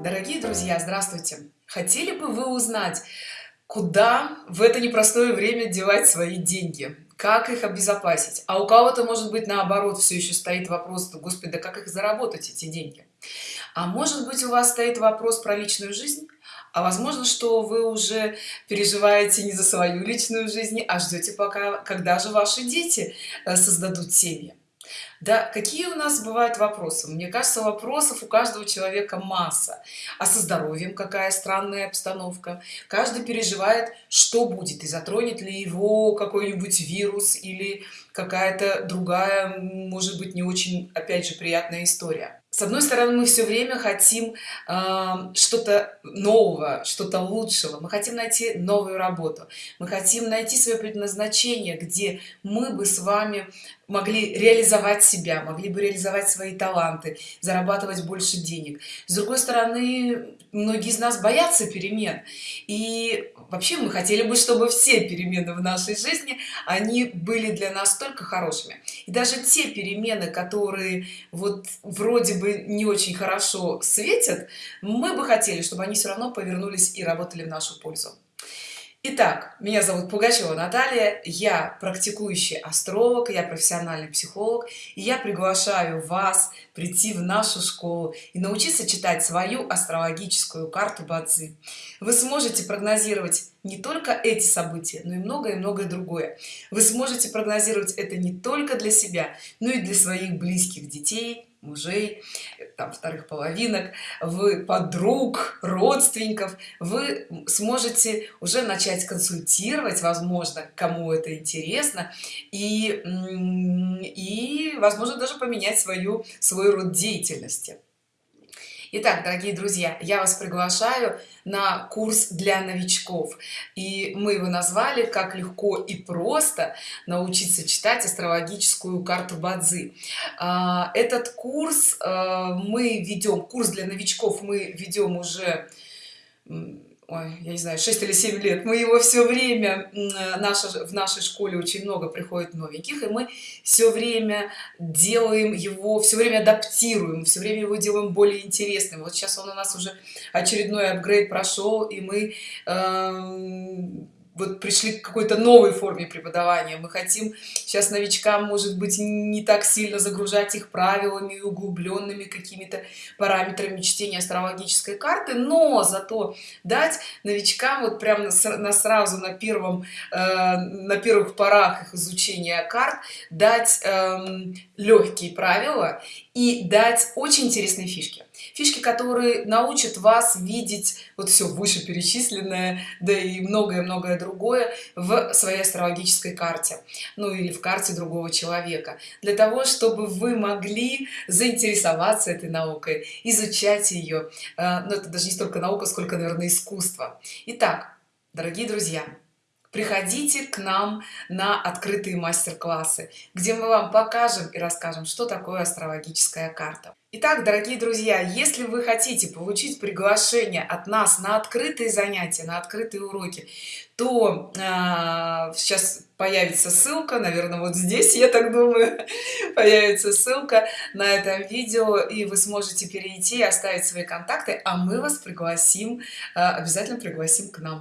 Дорогие друзья, здравствуйте! Хотели бы вы узнать, куда в это непростое время девать свои деньги? Как их обезопасить? А у кого-то, может быть, наоборот, все еще стоит вопрос, господи, да как их заработать, эти деньги? А может быть, у вас стоит вопрос про личную жизнь? А возможно, что вы уже переживаете не за свою личную жизнь, а ждете пока, когда же ваши дети э, создадут семьи. Да, какие у нас бывают вопросы? Мне кажется, вопросов у каждого человека масса. А со здоровьем какая странная обстановка? Каждый переживает, что будет, и затронет ли его какой-нибудь вирус или какая-то другая, может быть, не очень, опять же, приятная история с одной стороны мы все время хотим э, что-то нового что-то лучшего мы хотим найти новую работу мы хотим найти свое предназначение где мы бы с вами могли реализовать себя могли бы реализовать свои таланты зарабатывать больше денег. С другой стороны многие из нас боятся перемен. И вообще мы хотели бы чтобы все перемены в нашей жизни они были для нас только хорошими. И даже те перемены которые вот вроде бы не очень хорошо светят мы бы хотели чтобы они все равно повернулись и работали в нашу пользу Итак, меня зовут Пугачева Наталья, я практикующий астролог, я профессиональный психолог, и я приглашаю вас прийти в нашу школу и научиться читать свою астрологическую карту Бадзи. Вы сможете прогнозировать не только эти события, но и многое многое другое. Вы сможете прогнозировать это не только для себя, но и для своих близких детей, мужей там вторых половинок. Вы подруг родственников. Вы сможете уже начать консультировать возможно кому это интересно. И и возможно даже поменять свою свой род деятельности Итак, дорогие друзья, я вас приглашаю на курс для новичков. И мы его назвали «Как легко и просто научиться читать астрологическую карту Бадзи». А, этот курс а, мы ведем, курс для новичков мы ведем уже ой, я не знаю 6 или 7 лет. Мы его все время наша в нашей школе очень много приходит новеньких и мы все время делаем его все время адаптируем все время его делаем более интересным. Вот сейчас он у нас уже очередной апгрейд прошел и мы э вот пришли к какой-то новой форме преподавания. Мы хотим сейчас новичкам может быть не так сильно загружать их правилами углубленными какими-то параметрами чтения астрологической карты но зато дать новичкам вот прямо на, сразу на первом э, на первых порах их изучения карт дать э, легкие правила и дать очень интересные фишки фишки которые научат вас видеть вот все вышеперечисленное да и многое-многое другое в своей астрологической карте ну или в карте другого человека. Для того чтобы вы могли заинтересоваться этой наукой изучать ее э, но это даже не столько наука сколько наверное искусство. Итак, дорогие друзья приходите к нам на открытые мастер-классы где мы вам покажем и расскажем что такое астрологическая карта Итак, дорогие друзья, если вы хотите получить приглашение от нас на открытые занятия, на открытые уроки, то э, сейчас появится ссылка, наверное, вот здесь, я так думаю, появится ссылка на этом видео, и вы сможете перейти и оставить свои контакты, а мы вас пригласим, э, обязательно пригласим к нам.